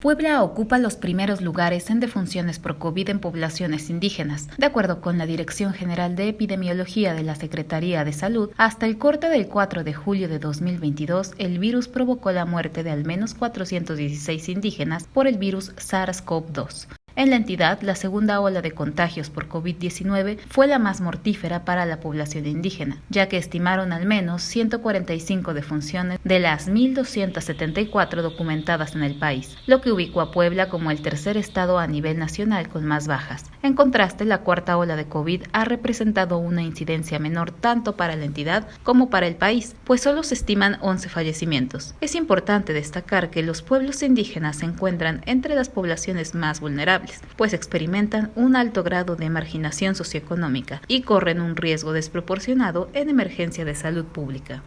Puebla ocupa los primeros lugares en defunciones por COVID en poblaciones indígenas. De acuerdo con la Dirección General de Epidemiología de la Secretaría de Salud, hasta el corte del 4 de julio de 2022, el virus provocó la muerte de al menos 416 indígenas por el virus SARS-CoV-2. En la entidad, la segunda ola de contagios por COVID-19 fue la más mortífera para la población indígena, ya que estimaron al menos 145 defunciones de las 1.274 documentadas en el país, lo que ubicó a Puebla como el tercer estado a nivel nacional con más bajas. En contraste, la cuarta ola de COVID ha representado una incidencia menor tanto para la entidad como para el país, pues solo se estiman 11 fallecimientos. Es importante destacar que los pueblos indígenas se encuentran entre las poblaciones más vulnerables pues experimentan un alto grado de marginación socioeconómica y corren un riesgo desproporcionado en emergencia de salud pública.